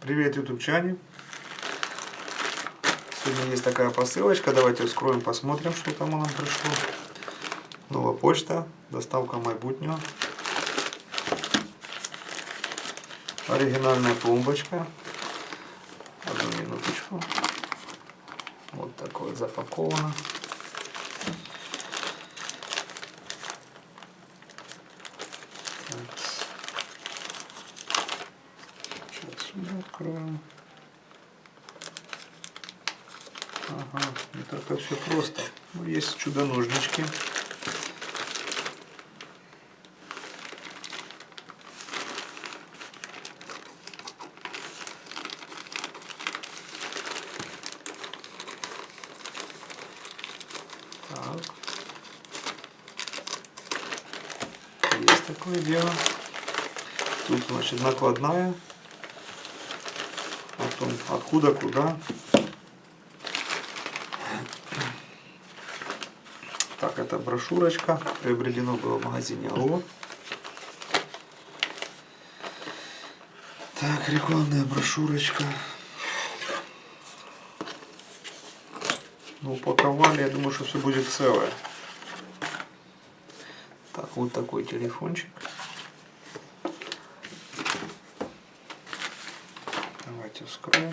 Привет, ютубчане! Сегодня есть такая посылочка. Давайте вскроем, посмотрим, что там нам пришло. Новая почта, доставка майбутнего. Оригинальная пломбочка. Одну минуточку. Вот так вот запаковано. Сейчас сюда откроем. Ага, не так все просто. Ну, есть чудо-ножнички. Есть такое дело. Тут, значит, накладная. О том, откуда, куда. Так, это брошюрочка. Приобретено было в магазине Алло. Так, рекламная брошюрочка. Ну, упаковали, я думаю, что все будет целое. Так, вот такой телефончик. Давайте вскроем.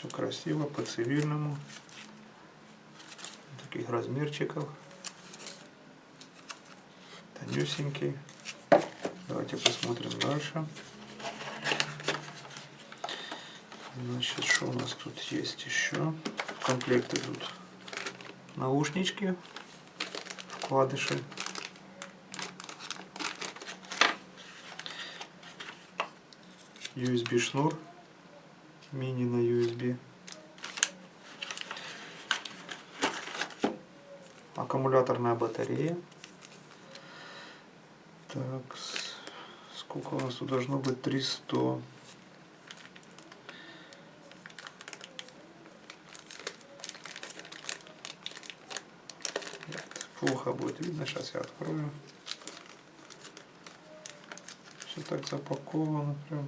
Все красиво, по-цивильному. Таких размерчиков. Тонюсенький. Давайте посмотрим дальше. Значит, что у нас тут есть еще? В комплект идут наушнички, вкладыши. USB шнур, мини на USB. Аккумуляторная батарея. Так, сколько у нас тут должно быть? 300. Плохо будет видно, сейчас я открою. Все так запаковано прям.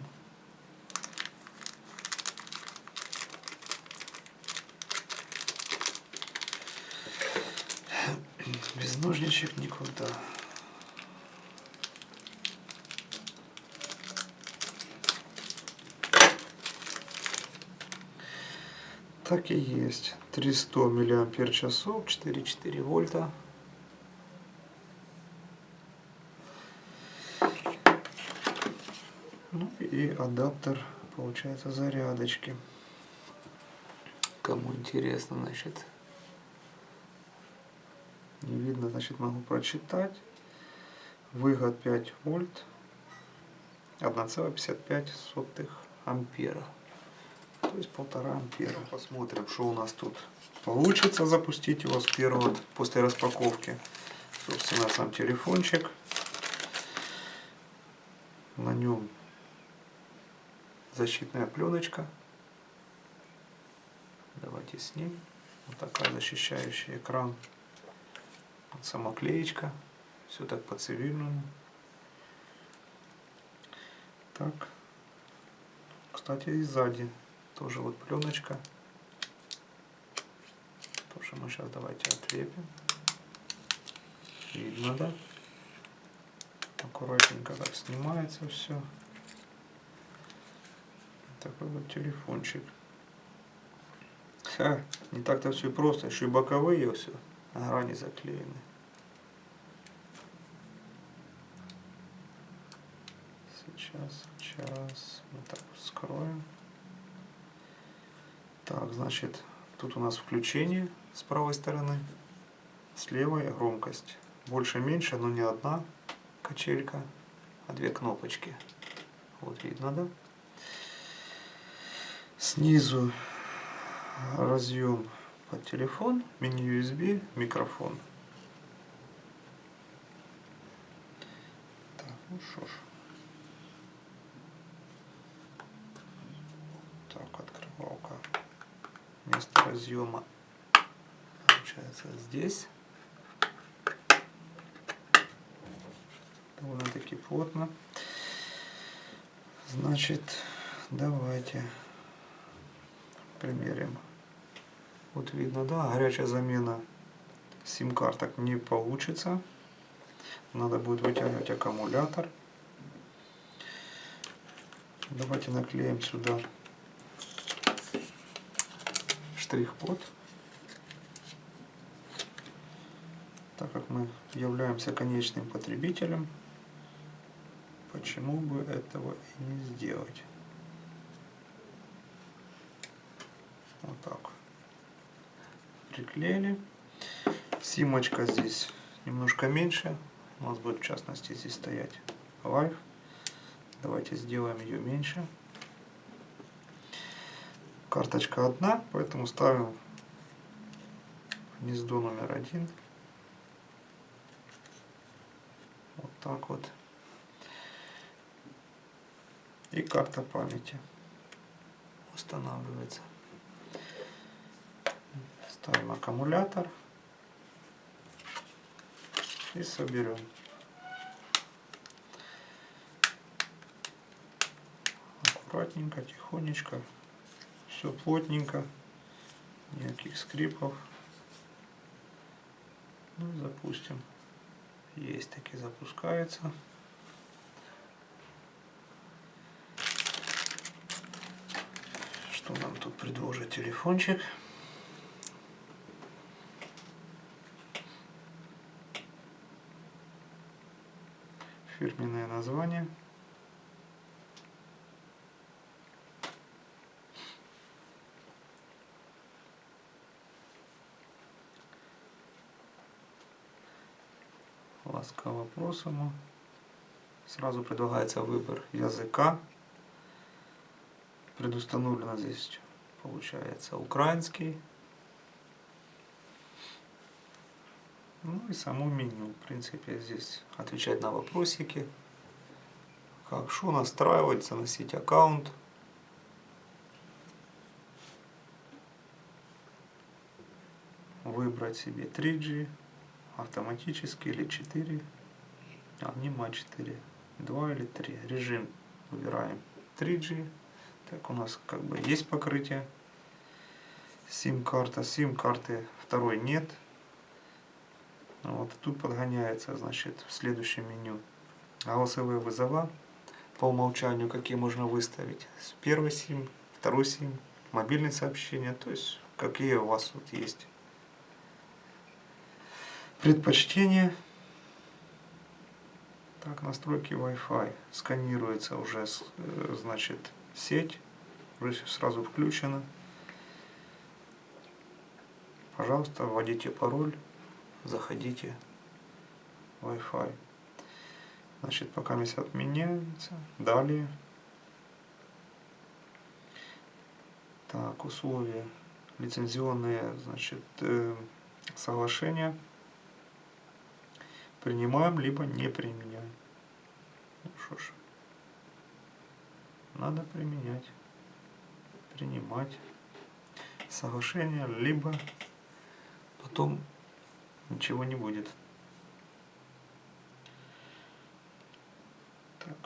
Ножничек никуда. Так и есть. 300 миллиампер часов, 4,4 вольта. Ну и адаптер, получается, зарядочки. Кому интересно, значит, не видно, значит, могу прочитать. Выход 5 вольт, 1,55 ампера. То есть полтора ампера. Посмотрим, что у нас тут получится запустить его с первого, после распаковки. Собственно, сам телефончик. На нем защитная пленочка. Давайте снимем. Вот такая защищающая экран. Вот сама клеечка. Все так по цивильному. Так. Кстати, и сзади тоже вот пленочка. Тоже мы сейчас давайте отлепим. Видно, да? Аккуратненько так снимается все. Такой вот телефончик. Ха, не так-то все просто, еще и боковые все, грани заклеены. Сейчас, сейчас, мы так вскроем. Так, значит, тут у нас включение с правой стороны, с левой громкость. Больше-меньше, но не одна качелька, а две кнопочки. Вот видно, да? Снизу разъем телефон, мини-USB, микрофон. Так, ну что ж. Так, открывалка. Место разъема получается здесь. Довольно-таки плотно. Значит, давайте примерим. Вот видно, да, горячая замена сим-карток не получится. Надо будет вытягивать аккумулятор. Давайте наклеим сюда штрих-код. Так как мы являемся конечным потребителем, почему бы этого и не сделать? Вот так. Приклеили. Симочка здесь немножко меньше. У нас будет в частности здесь стоять Live. Давайте сделаем ее меньше. Карточка одна, поэтому ставим гнездо номер один. Вот так вот. И карта памяти устанавливается. Ставим аккумулятор и соберем. Аккуратненько, тихонечко, все плотненько, никаких скрипов. Ну и запустим. Есть таки запускается. Что нам тут предложит телефончик? Фирменное название. Ласково просимо. Сразу предлагается выбор языка. Предустановлено здесь получается украинский. Ну и само меню. В принципе, здесь отвечать на вопросики. Как что настраивать, заносить аккаунт. Выбрать себе 3G, автоматически или 4. А, не 4. 2 или 3. Режим выбираем 3G. Так, у нас как бы есть покрытие. Сим-карта. Сим-карты второй нет. Вот, тут подгоняется, значит, в следующем меню голосовые вызова. По умолчанию какие можно выставить. Первый сим, второй сим, мобильные сообщения, то есть какие у вас тут есть. Предпочтения. Так, настройки Wi-Fi. Сканируется уже, э, значит, сеть. Уже сразу включена. Пожалуйста, вводите пароль заходите Wi-Fi. Значит, пока месяц отменяется. Далее. Так, условия. Лицензионные, значит, э, соглашения. Принимаем, либо не применяем. Ну что ж. Надо применять. Принимать соглашение, либо потом ничего не будет. Так,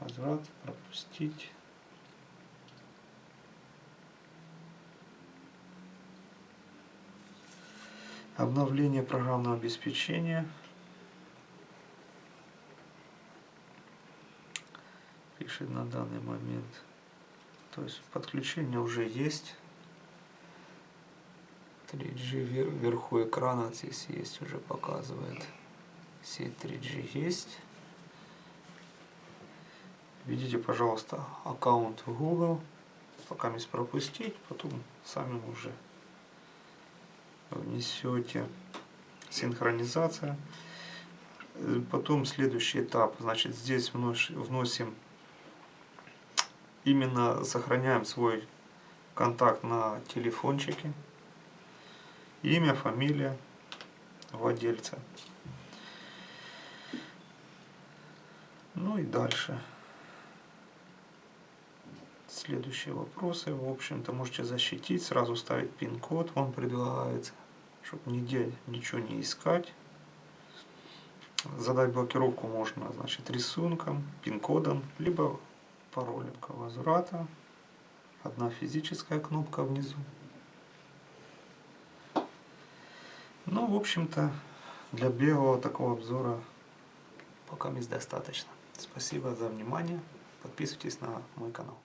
возврат, пропустить. Обновление программного обеспечения. Пишет на данный момент. То есть подключение уже есть. 3G вверху экрана здесь есть, уже показывает. Сеть 3G есть. Видите, пожалуйста, аккаунт Google. Пока не пропустить, потом сами уже внесете. Синхронизация. Потом следующий этап. Значит, здесь вносим, именно сохраняем свой контакт на телефончике имя, фамилия владельца. Ну и дальше. Следующие вопросы. В общем-то, можете защитить, сразу ставить пин-код, он предлагается. чтобы нигде ничего не искать. Задать блокировку можно значит, рисунком, пин-кодом, либо паролем возврата. Одна физическая кнопка внизу. Ну, в общем-то, для белого такого обзора пока достаточно. Спасибо за внимание. Подписывайтесь на мой канал.